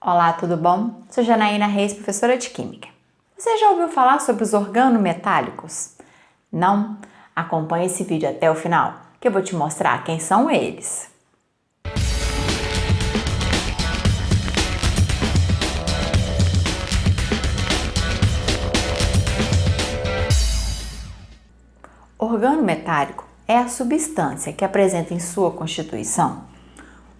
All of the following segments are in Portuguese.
Olá, tudo bom? Sou Janaína Reis, professora de Química. Você já ouviu falar sobre os organometálicos? Não? Acompanhe esse vídeo até o final, que eu vou te mostrar quem são eles. Organo metálico é a substância que apresenta em sua constituição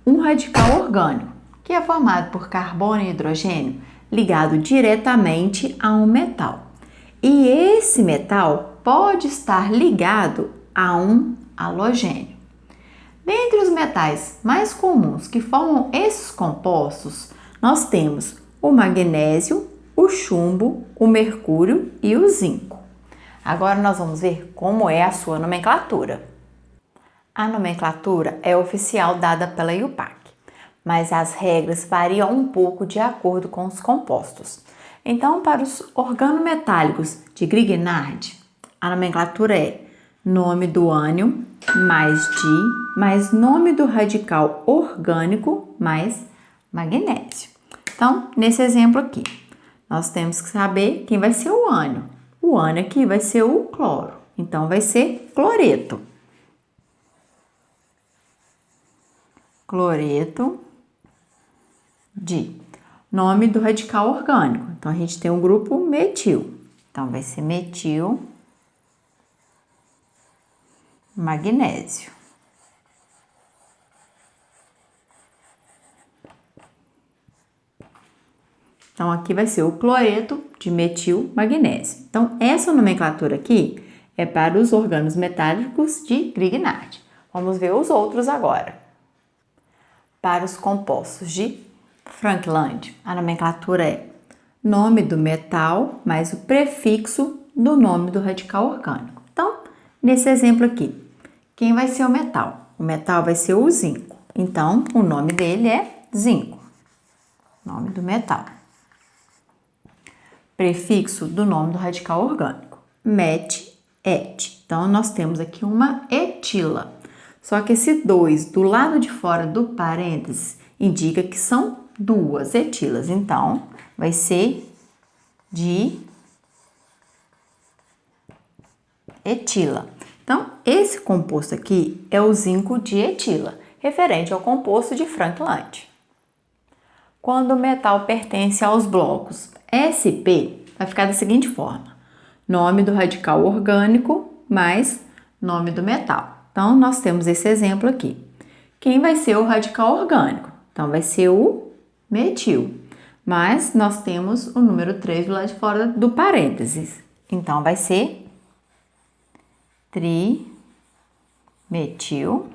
um radical orgânico, que é formado por carbono e hidrogênio ligado diretamente a um metal. E esse metal pode estar ligado a um halogênio. Dentre os metais mais comuns que formam esses compostos, nós temos o magnésio, o chumbo, o mercúrio e o zinco. Agora nós vamos ver como é a sua nomenclatura. A nomenclatura é oficial dada pela IUPAC, mas as regras variam um pouco de acordo com os compostos. Então, para os organometálicos de Grignard, a nomenclatura é nome do ânion mais di mais nome do radical orgânico mais magnésio. Então, nesse exemplo aqui, nós temos que saber quem vai ser o ânion. O ânion aqui vai ser o cloro, então vai ser cloreto. Cloreto de nome do radical orgânico. Então, a gente tem o um grupo metil. Então, vai ser metil magnésio. Então, aqui vai ser o cloreto de metil magnésio. Então, essa nomenclatura aqui é para os organos metálicos de Grignard. Vamos ver os outros agora. Para os compostos de Frankland, a nomenclatura é nome do metal mais o prefixo do nome do radical orgânico. Então, nesse exemplo aqui, quem vai ser o metal? O metal vai ser o zinco. Então, o nome dele é zinco. Nome do metal prefixo do nome do radical orgânico, met, et. Então, nós temos aqui uma etila. Só que esse 2 do lado de fora do parênteses indica que são duas etilas. Então, vai ser de etila. Então, esse composto aqui é o zinco de etila, referente ao composto de Frankland. Quando o metal pertence aos blocos SP, vai ficar da seguinte forma: nome do radical orgânico mais nome do metal. Então, nós temos esse exemplo aqui. Quem vai ser o radical orgânico? Então, vai ser o metil. Mas nós temos o número 3 do lado de fora do parênteses. Então, vai ser trimetil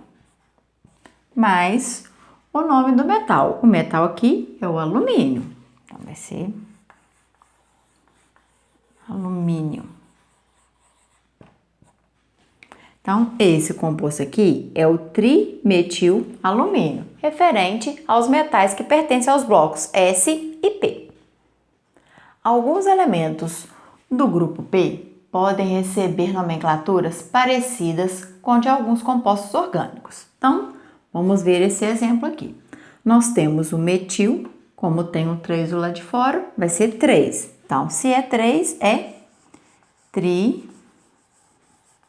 mais o nome do metal. O metal aqui é o alumínio. Então, vai ser alumínio. Então, esse composto aqui é o trimetilalumínio, referente aos metais que pertencem aos blocos S e P. Alguns elementos do grupo P podem receber nomenclaturas parecidas com de alguns compostos orgânicos. Então, Vamos ver esse exemplo aqui. Nós temos o metil, como tem um 3 do lado de fora, vai ser 3. Então, se é 3, é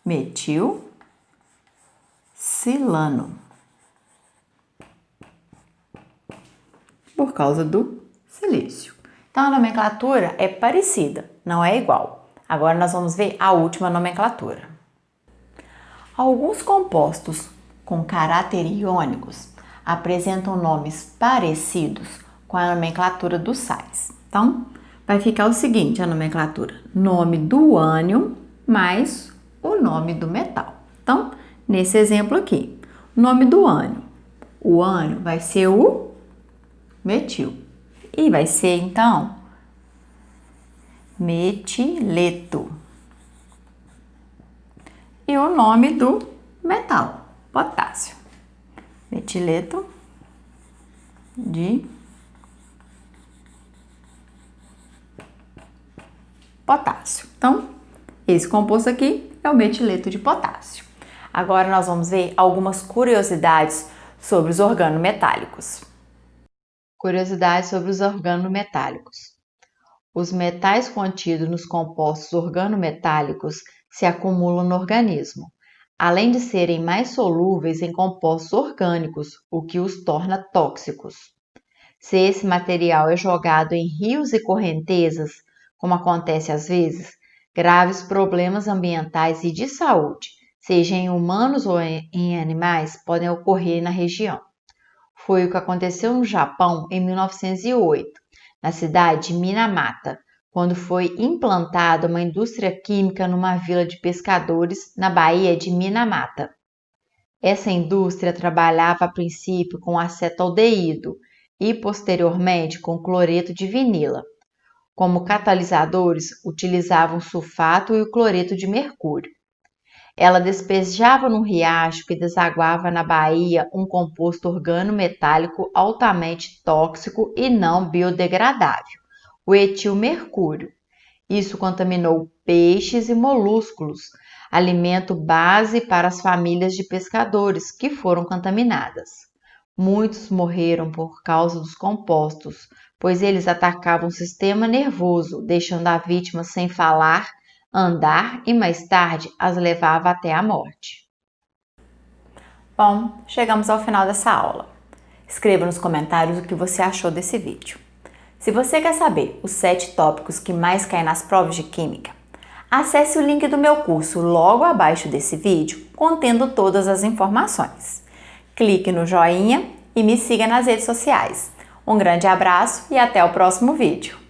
trimetil silano. Por causa do silício. Então, a nomenclatura é parecida, não é igual. Agora, nós vamos ver a última nomenclatura. Alguns compostos com caráter iônicos apresentam nomes parecidos com a nomenclatura dos sais. Então, vai ficar o seguinte a nomenclatura: nome do ânion mais o nome do metal. Então, nesse exemplo aqui, nome do ânion. O ânion vai ser o metil. E vai ser, então, metileto. E o nome do metal potássio. Metileto de potássio. Então, esse composto aqui é o metileto de potássio. Agora nós vamos ver algumas curiosidades sobre os organometálicos. Curiosidades sobre os organometálicos. Os metais contidos nos compostos organometálicos se acumulam no organismo, além de serem mais solúveis em compostos orgânicos, o que os torna tóxicos. Se esse material é jogado em rios e correntezas, como acontece às vezes, graves problemas ambientais e de saúde, seja em humanos ou em animais, podem ocorrer na região. Foi o que aconteceu no Japão em 1908, na cidade de Minamata, quando foi implantada uma indústria química numa vila de pescadores na Baía de Minamata. Essa indústria trabalhava a princípio com acetaldeído e posteriormente com cloreto de vinila. Como catalisadores, utilizavam sulfato e o cloreto de mercúrio. Ela despejava no riacho que desaguava na baía um composto organometálico altamente tóxico e não biodegradável o etilmercúrio. Isso contaminou peixes e molúsculos, alimento base para as famílias de pescadores que foram contaminadas. Muitos morreram por causa dos compostos, pois eles atacavam o sistema nervoso, deixando a vítima sem falar, andar e mais tarde as levava até a morte. Bom, chegamos ao final dessa aula. Escreva nos comentários o que você achou desse vídeo. Se você quer saber os 7 tópicos que mais caem nas provas de Química, acesse o link do meu curso logo abaixo desse vídeo, contendo todas as informações. Clique no joinha e me siga nas redes sociais. Um grande abraço e até o próximo vídeo!